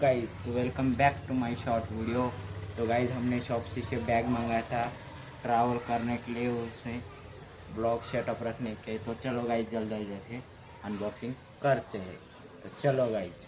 Guys तो welcome back to my short video तो guys हमने शॉपसी से बैग मंगाया था ट्रैवल करने के लिए उसमें ब्लॉग सेटअप रखने के तो चलो गाइस जल्दी जल्दी अनबॉक्सिंग करते हैं। तो चलो गाइस